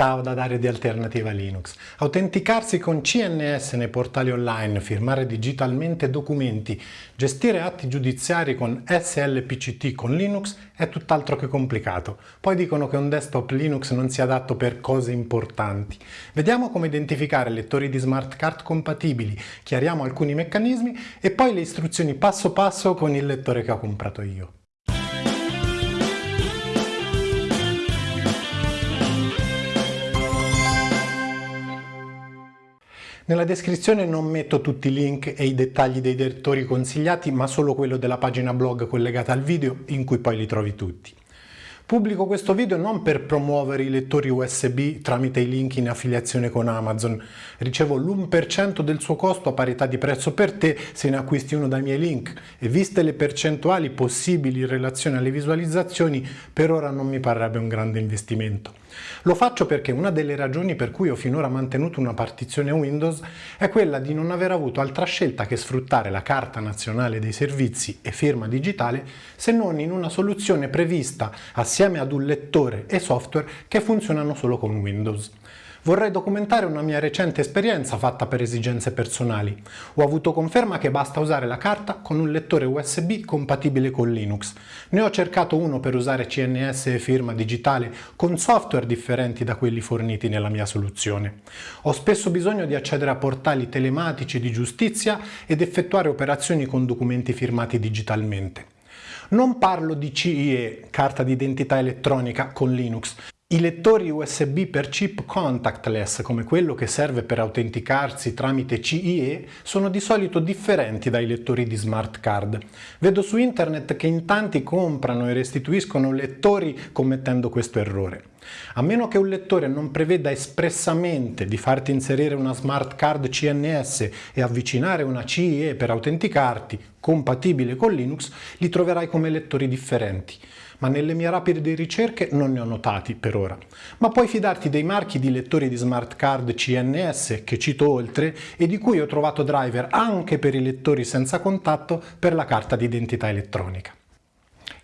Ciao da Dario di Alternativa Linux. Autenticarsi con CNS nei portali online, firmare digitalmente documenti, gestire atti giudiziari con SLPCT con Linux è tutt'altro che complicato. Poi dicono che un desktop Linux non sia adatto per cose importanti. Vediamo come identificare lettori di smart card compatibili, chiariamo alcuni meccanismi e poi le istruzioni passo passo con il lettore che ho comprato io. Nella descrizione non metto tutti i link e i dettagli dei lettori consigliati, ma solo quello della pagina blog collegata al video, in cui poi li trovi tutti. Pubblico questo video non per promuovere i lettori USB tramite i link in affiliazione con Amazon. Ricevo l'1% del suo costo a parità di prezzo per te se ne acquisti uno dai miei link e viste le percentuali possibili in relazione alle visualizzazioni per ora non mi parrebbe un grande investimento. Lo faccio perché una delle ragioni per cui ho finora mantenuto una partizione Windows è quella di non aver avuto altra scelta che sfruttare la Carta Nazionale dei Servizi e firma digitale se non in una soluzione prevista assieme ad un lettore e software che funzionano solo con Windows. Vorrei documentare una mia recente esperienza fatta per esigenze personali. Ho avuto conferma che basta usare la carta con un lettore USB compatibile con Linux. Ne ho cercato uno per usare CNS e firma digitale con software differenti da quelli forniti nella mia soluzione. Ho spesso bisogno di accedere a portali telematici di giustizia ed effettuare operazioni con documenti firmati digitalmente. Non parlo di CIE, carta d'identità elettronica, con Linux, i lettori USB per chip contactless, come quello che serve per autenticarsi tramite CIE, sono di solito differenti dai lettori di smart card. Vedo su internet che in tanti comprano e restituiscono lettori commettendo questo errore. A meno che un lettore non preveda espressamente di farti inserire una smart card CNS e avvicinare una CIE per autenticarti, compatibile con Linux, li troverai come lettori differenti ma nelle mie rapide ricerche non ne ho notati per ora. Ma puoi fidarti dei marchi di lettori di smart card CNS che cito oltre e di cui ho trovato driver anche per i lettori senza contatto per la carta d'identità elettronica.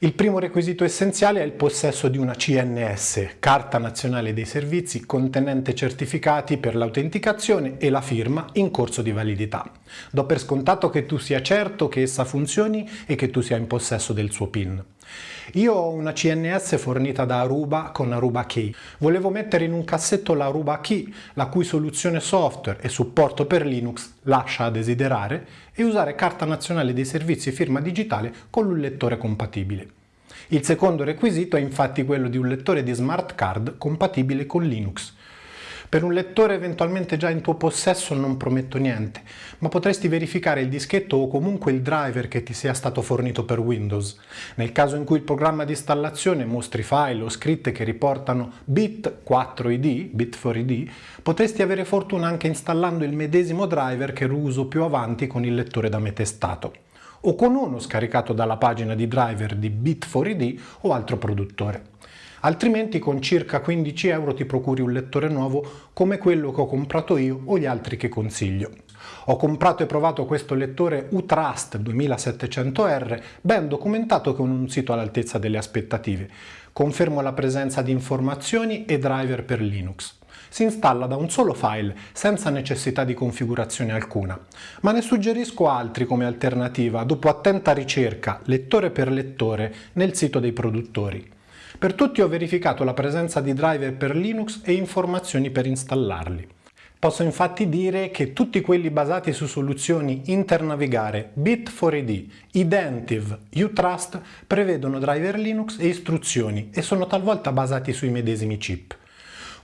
Il primo requisito essenziale è il possesso di una CNS, Carta Nazionale dei Servizi, contenente certificati per l'autenticazione e la firma in corso di validità. Do per scontato che tu sia certo che essa funzioni e che tu sia in possesso del suo PIN. Io ho una CNS fornita da Aruba con Aruba Key. Volevo mettere in un cassetto la Aruba Key, la cui soluzione software e supporto per Linux lascia a desiderare, e usare carta nazionale dei servizi firma digitale con un lettore compatibile. Il secondo requisito è infatti quello di un lettore di smart card compatibile con Linux. Per un lettore eventualmente già in tuo possesso non prometto niente, ma potresti verificare il dischetto o comunque il driver che ti sia stato fornito per Windows. Nel caso in cui il programma di installazione mostri file o scritte che riportano bit 4id, bit 4id, potresti avere fortuna anche installando il medesimo driver che uso più avanti con il lettore da me testato o con uno scaricato dalla pagina di driver di Bit4ID o altro produttore altrimenti con circa 15 euro ti procuri un lettore nuovo come quello che ho comprato io o gli altri che consiglio. Ho comprato e provato questo lettore Utrust 2700R, ben documentato con un sito all'altezza delle aspettative. Confermo la presenza di informazioni e driver per Linux. Si installa da un solo file, senza necessità di configurazione alcuna. Ma ne suggerisco altri come alternativa dopo attenta ricerca, lettore per lettore, nel sito dei produttori. Per tutti ho verificato la presenza di driver per Linux e informazioni per installarli. Posso infatti dire che tutti quelli basati su soluzioni Internavigare, Bit4ID, Identive, Utrust prevedono driver Linux e istruzioni e sono talvolta basati sui medesimi chip.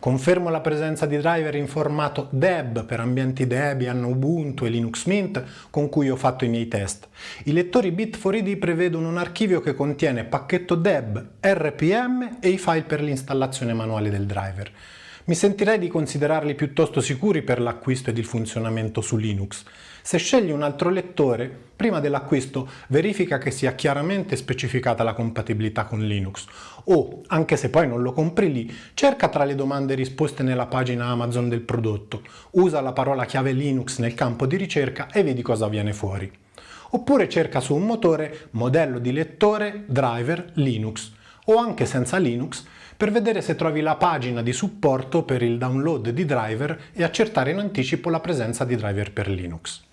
Confermo la presenza di driver in formato DEB per ambienti Debian, Ubuntu e Linux Mint con cui ho fatto i miei test. I lettori Bit4ID prevedono un archivio che contiene pacchetto DEB, RPM e i file per l'installazione manuale del driver. Mi sentirei di considerarli piuttosto sicuri per l'acquisto ed il funzionamento su Linux. Se scegli un altro lettore, prima dell'acquisto verifica che sia chiaramente specificata la compatibilità con Linux o, anche se poi non lo compri lì, cerca tra le domande risposte nella pagina Amazon del prodotto, usa la parola chiave Linux nel campo di ricerca e vedi cosa viene fuori. Oppure cerca su un motore modello di lettore driver Linux o anche senza Linux per vedere se trovi la pagina di supporto per il download di driver e accertare in anticipo la presenza di driver per Linux.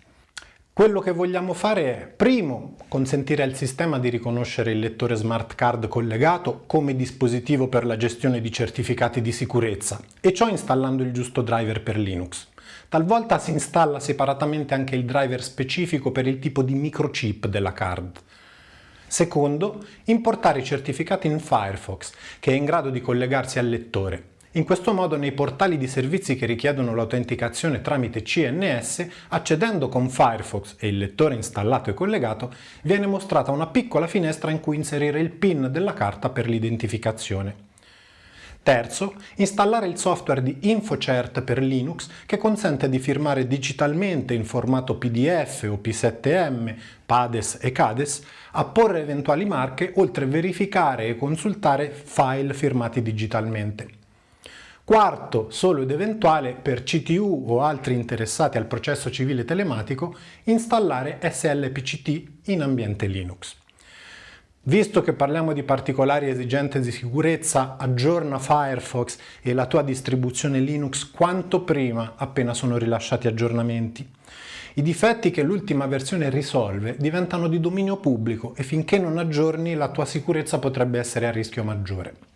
Quello che vogliamo fare è, primo, consentire al sistema di riconoscere il lettore smart card collegato come dispositivo per la gestione di certificati di sicurezza, e ciò installando il giusto driver per Linux. Talvolta si installa separatamente anche il driver specifico per il tipo di microchip della card. Secondo, importare i certificati in Firefox, che è in grado di collegarsi al lettore, in questo modo nei portali di servizi che richiedono l'autenticazione tramite CNS, accedendo con Firefox e il lettore installato e collegato, viene mostrata una piccola finestra in cui inserire il PIN della carta per l'identificazione. Terzo, installare il software di InfoCert per Linux che consente di firmare digitalmente in formato PDF o P7M, PADES e CADES, apporre eventuali marche oltre a verificare e consultare file firmati digitalmente. Quarto, solo ed eventuale, per CTU o altri interessati al processo civile telematico, installare SLPCT in ambiente Linux. Visto che parliamo di particolari esigenze di sicurezza, aggiorna Firefox e la tua distribuzione Linux quanto prima appena sono rilasciati aggiornamenti. I difetti che l'ultima versione risolve diventano di dominio pubblico e finché non aggiorni la tua sicurezza potrebbe essere a rischio maggiore.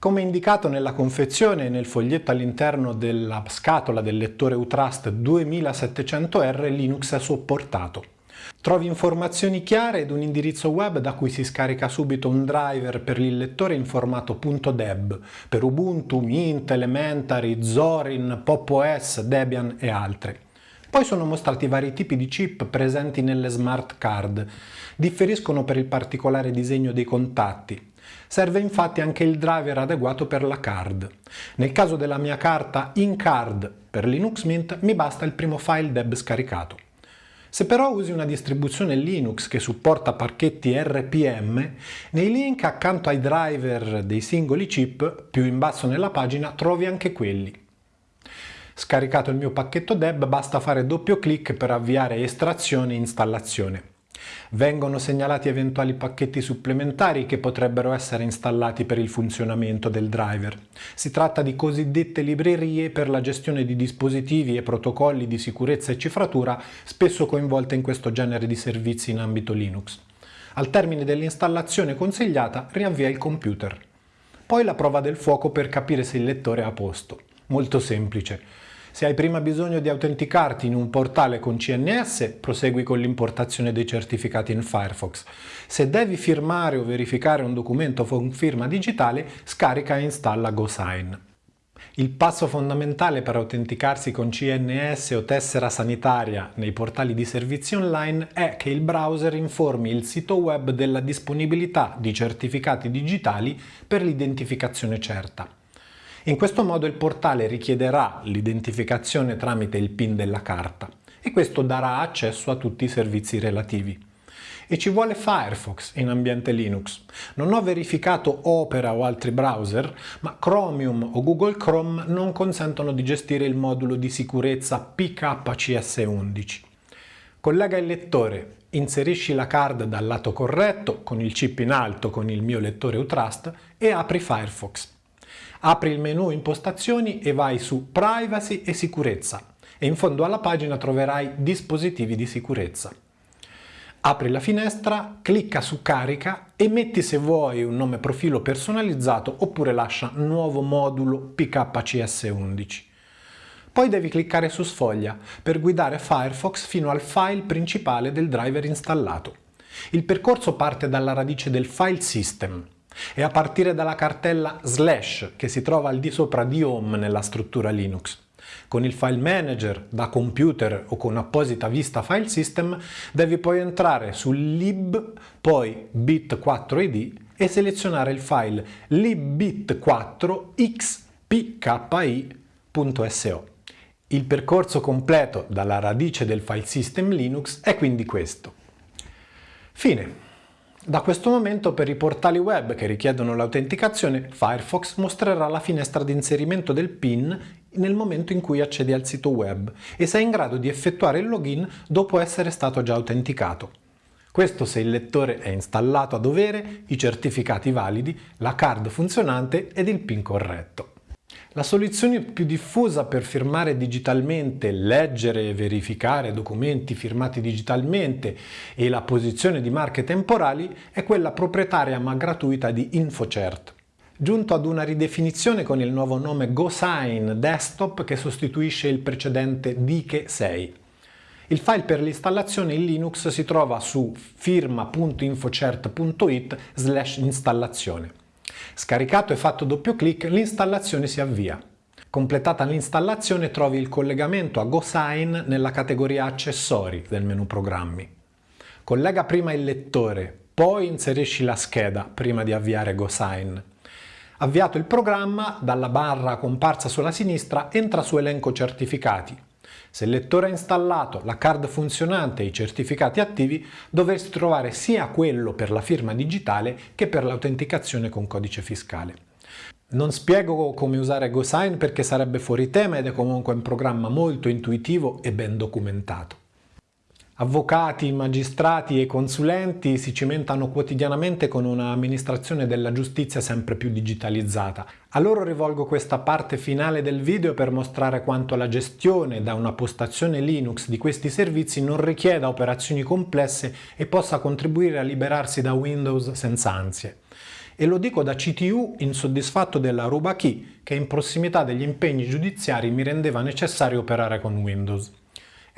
Come indicato nella confezione e nel foglietto all'interno della scatola del lettore Utrust 2700R, Linux è supportato. Trovi informazioni chiare ed un indirizzo web da cui si scarica subito un driver per il lettore in formato .deb per Ubuntu, Mint, Elementary, Zorin, Pop OS, Debian e altre. Poi sono mostrati vari tipi di chip presenti nelle smart card. Differiscono per il particolare disegno dei contatti. Serve infatti anche il driver adeguato per la card. Nel caso della mia carta in-card per Linux Mint mi basta il primo file deb scaricato. Se però usi una distribuzione Linux che supporta pacchetti RPM, nei link accanto ai driver dei singoli chip, più in basso nella pagina, trovi anche quelli. Scaricato il mio pacchetto deb basta fare doppio clic per avviare estrazione e installazione. Vengono segnalati eventuali pacchetti supplementari che potrebbero essere installati per il funzionamento del driver. Si tratta di cosiddette librerie per la gestione di dispositivi e protocolli di sicurezza e cifratura spesso coinvolte in questo genere di servizi in ambito Linux. Al termine dell'installazione consigliata riavvia il computer. Poi la prova del fuoco per capire se il lettore è a posto. Molto semplice. Se hai prima bisogno di autenticarti in un portale con CNS, prosegui con l'importazione dei certificati in Firefox. Se devi firmare o verificare un documento con firma digitale, scarica e installa GoSign. Il passo fondamentale per autenticarsi con CNS o tessera sanitaria nei portali di servizi online è che il browser informi il sito web della disponibilità di certificati digitali per l'identificazione certa. In questo modo il portale richiederà l'identificazione tramite il PIN della carta e questo darà accesso a tutti i servizi relativi. E ci vuole Firefox in ambiente Linux. Non ho verificato Opera o altri browser, ma Chromium o Google Chrome non consentono di gestire il modulo di sicurezza PKCS11. Collega il lettore, inserisci la card dal lato corretto, con il chip in alto con il mio lettore Utrust e apri Firefox. Apri il menu impostazioni e vai su privacy e sicurezza e in fondo alla pagina troverai dispositivi di sicurezza. Apri la finestra, clicca su carica e metti se vuoi un nome profilo personalizzato oppure lascia nuovo modulo PKCS11. Poi devi cliccare su sfoglia per guidare Firefox fino al file principale del driver installato. Il percorso parte dalla radice del file system, e a partire dalla cartella slash che si trova al di sopra di home nella struttura Linux. Con il file manager da computer o con apposita vista file system devi poi entrare sul lib, poi bit4id e selezionare il file libbit4xpki.so. Il percorso completo dalla radice del file system Linux è quindi questo. Fine. Da questo momento per i portali web che richiedono l'autenticazione, Firefox mostrerà la finestra di inserimento del PIN nel momento in cui accedi al sito web e sei in grado di effettuare il login dopo essere stato già autenticato. Questo se il lettore è installato a dovere, i certificati validi, la card funzionante ed il PIN corretto. La soluzione più diffusa per firmare digitalmente, leggere e verificare documenti firmati digitalmente e la posizione di marche temporali è quella proprietaria ma gratuita di InfoCert giunto ad una ridefinizione con il nuovo nome GoSign Desktop che sostituisce il precedente Dike 6. Il file per l'installazione in Linux si trova su firma.infocert.it slash installazione. Scaricato e fatto doppio clic, l'installazione si avvia. Completata l'installazione trovi il collegamento a GoSign nella categoria Accessori del menu Programmi. Collega prima il lettore, poi inserisci la scheda prima di avviare GoSign. Avviato il programma, dalla barra comparsa sulla sinistra entra su elenco certificati. Se il lettore è installato, la card funzionante e i certificati attivi, dovresti trovare sia quello per la firma digitale che per l'autenticazione con codice fiscale. Non spiego come usare GoSign perché sarebbe fuori tema ed è comunque un programma molto intuitivo e ben documentato. Avvocati, magistrati e consulenti si cimentano quotidianamente con un'amministrazione della giustizia sempre più digitalizzata. A loro rivolgo questa parte finale del video per mostrare quanto la gestione da una postazione Linux di questi servizi non richieda operazioni complesse e possa contribuire a liberarsi da Windows senza ansie. E lo dico da CTU insoddisfatto della ruba key che in prossimità degli impegni giudiziari mi rendeva necessario operare con Windows.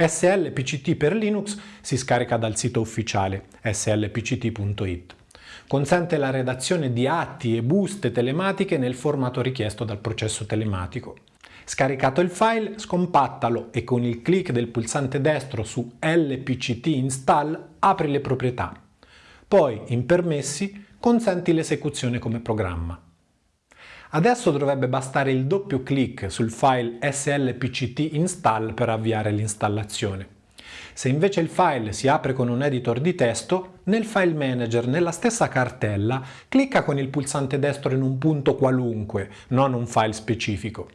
SLPCT per Linux si scarica dal sito ufficiale slpct.it. Consente la redazione di atti e buste telematiche nel formato richiesto dal processo telematico. Scaricato il file, scompattalo e con il clic del pulsante destro su LPCT install apri le proprietà. Poi, in permessi, consenti l'esecuzione come programma. Adesso dovrebbe bastare il doppio clic sul file slpct install per avviare l'installazione. Se invece il file si apre con un editor di testo, nel File Manager, nella stessa cartella, clicca con il pulsante destro in un punto qualunque, non un file specifico.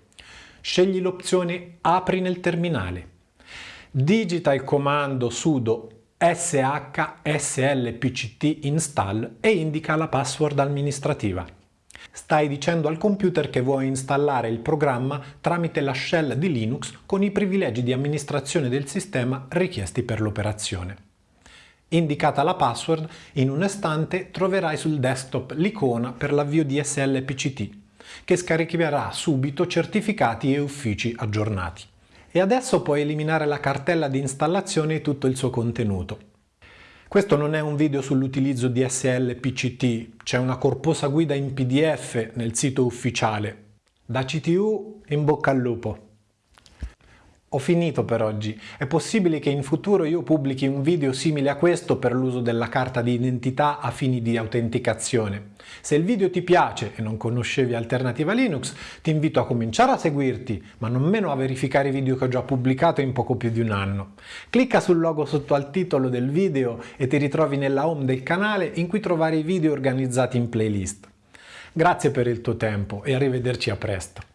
Scegli l'opzione Apri nel terminale. Digita il comando sudo shslpct install e indica la password amministrativa stai dicendo al computer che vuoi installare il programma tramite la shell di Linux con i privilegi di amministrazione del sistema richiesti per l'operazione. Indicata la password, in un istante troverai sul desktop l'icona per l'avvio di SLPCT, che scaricherà subito certificati e uffici aggiornati. E adesso puoi eliminare la cartella di installazione e tutto il suo contenuto. Questo non è un video sull'utilizzo di SLPCT, c'è una corposa guida in PDF nel sito ufficiale. Da CTU in bocca al lupo! Ho finito per oggi. È possibile che in futuro io pubblichi un video simile a questo per l'uso della carta di identità a fini di autenticazione. Se il video ti piace e non conoscevi Alternativa Linux, ti invito a cominciare a seguirti, ma non meno a verificare i video che ho già pubblicato in poco più di un anno. Clicca sul logo sotto al titolo del video e ti ritrovi nella home del canale in cui trovare i video organizzati in playlist. Grazie per il tuo tempo e arrivederci a presto.